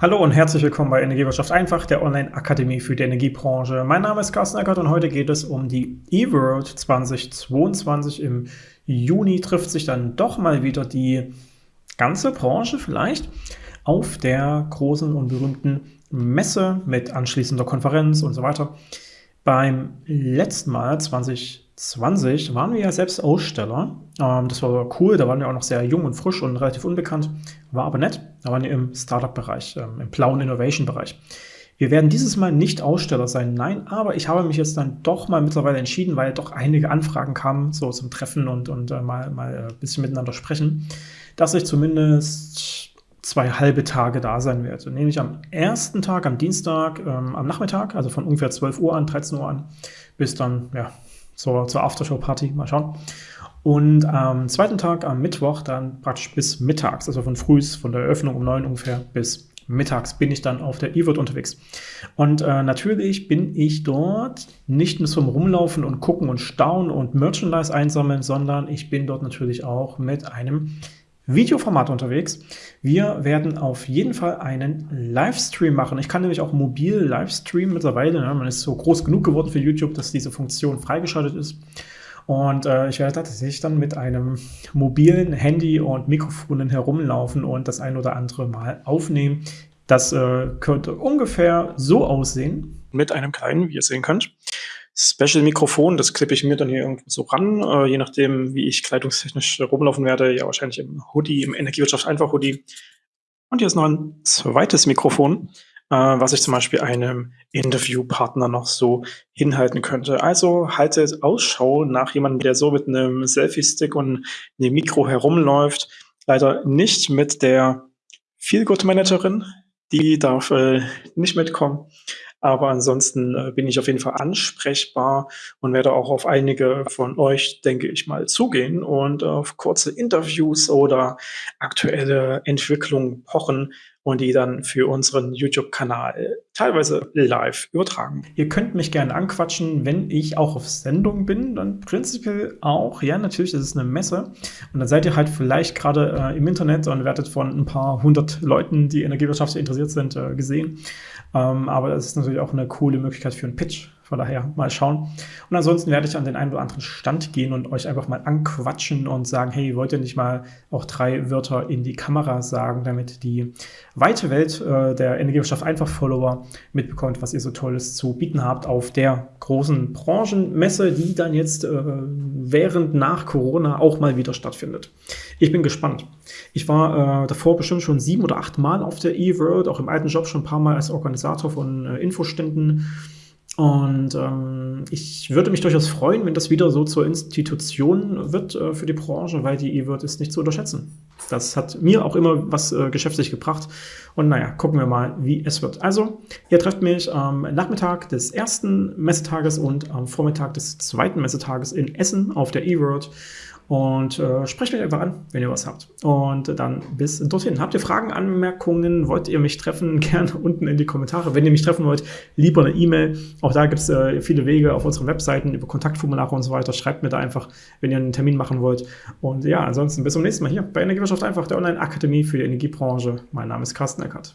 Hallo und herzlich willkommen bei Energiewirtschaft einfach, der Online-Akademie für die Energiebranche. Mein Name ist Carsten Eckert und heute geht es um die eWorld 2022. Im Juni trifft sich dann doch mal wieder die ganze Branche vielleicht auf der großen und berühmten Messe mit anschließender Konferenz und so weiter. Beim letzten Mal 2020 waren wir ja selbst Aussteller. Ähm, das war cool, da waren wir auch noch sehr jung und frisch und relativ unbekannt, war aber nett. Da waren wir im Startup-Bereich, ähm, im blauen Innovation-Bereich. Wir werden dieses Mal nicht Aussteller sein, nein, aber ich habe mich jetzt dann doch mal mittlerweile entschieden, weil doch einige Anfragen kamen, so zum Treffen und, und äh, mal, mal ein bisschen miteinander sprechen, dass ich zumindest zwei halbe Tage da sein werde. Nämlich am ersten Tag, am Dienstag, ähm, am Nachmittag, also von ungefähr 12 Uhr an, 13 Uhr an, bis dann, ja, zur, zur Aftershow-Party, mal schauen. Und am zweiten Tag, am Mittwoch, dann praktisch bis mittags, also von frühs, von der Eröffnung um 9 ungefähr bis mittags bin ich dann auf der E-Word unterwegs. Und äh, natürlich bin ich dort nicht nur zum Rumlaufen und gucken und staunen und Merchandise einsammeln, sondern ich bin dort natürlich auch mit einem Videoformat unterwegs. Wir werden auf jeden Fall einen Livestream machen. Ich kann nämlich auch mobil Livestreamen mittlerweile. Ne? Man ist so groß genug geworden für YouTube, dass diese Funktion freigeschaltet ist. Und äh, ich werde tatsächlich dann mit einem mobilen Handy und Mikrofonen herumlaufen und das ein oder andere Mal aufnehmen. Das äh, könnte ungefähr so aussehen. Mit einem kleinen, wie ihr sehen könnt. Special-Mikrofon, das klippe ich mir dann hier irgendwo so ran, äh, je nachdem, wie ich kleidungstechnisch rumlaufen werde. Ja, wahrscheinlich im Hoodie, im Energiewirtschaft einfach Hoodie. Und hier ist noch ein zweites Mikrofon, äh, was ich zum Beispiel einem Interviewpartner noch so hinhalten könnte. Also haltet Ausschau nach jemandem, der so mit einem Selfie-Stick und einem Mikro herumläuft. Leider nicht mit der Feelgood-Managerin. Die darf äh, nicht mitkommen. Aber ansonsten äh, bin ich auf jeden Fall ansprechbar und werde auch auf einige von euch, denke ich mal, zugehen und auf kurze Interviews oder aktuelle Entwicklungen pochen und die dann für unseren YouTube-Kanal teilweise live übertragen. Ihr könnt mich gerne anquatschen, wenn ich auch auf Sendung bin, dann prinzipiell auch. Ja, natürlich, das ist eine Messe und dann seid ihr halt vielleicht gerade äh, im Internet und werdet von ein paar hundert Leuten, die Energiewirtschaft interessiert sind, äh, gesehen. Ähm, aber das ist natürlich auch eine coole Möglichkeit für einen Pitch. Von daher mal schauen. Und ansonsten werde ich an den einen oder anderen Stand gehen und euch einfach mal anquatschen und sagen, hey, wollt ihr nicht mal auch drei Wörter in die Kamera sagen, damit die weite Welt äh, der Energiewirtschaft einfach Follower mitbekommt, was ihr so Tolles zu bieten habt auf der großen Branchenmesse, die dann jetzt äh, während nach Corona auch mal wieder stattfindet. Ich bin gespannt. Ich war äh, davor bestimmt schon sieben oder acht Mal auf der E-World, auch im alten Job schon ein paar Mal als Organisator von äh, Infoständen und ähm, ich würde mich durchaus freuen, wenn das wieder so zur Institution wird äh, für die Branche, weil die E-Word ist nicht zu unterschätzen. Das hat mir auch immer was äh, geschäftlich gebracht. Und naja, gucken wir mal, wie es wird. Also, ihr trefft mich am Nachmittag des ersten Messetages und am Vormittag des zweiten Messetages in Essen auf der E-Word und äh, sprecht mich einfach an, wenn ihr was habt. Und dann bis dorthin. Habt ihr Fragen, Anmerkungen? Wollt ihr mich treffen? Gerne unten in die Kommentare. Wenn ihr mich treffen wollt, lieber eine E-Mail. Auch da gibt es äh, viele Wege auf unseren Webseiten über Kontaktformulare und so weiter. Schreibt mir da einfach, wenn ihr einen Termin machen wollt. Und ja, ansonsten bis zum nächsten Mal hier bei Energiewirtschaft einfach, der Online-Akademie für die Energiebranche. Mein Name ist Carsten Eckert.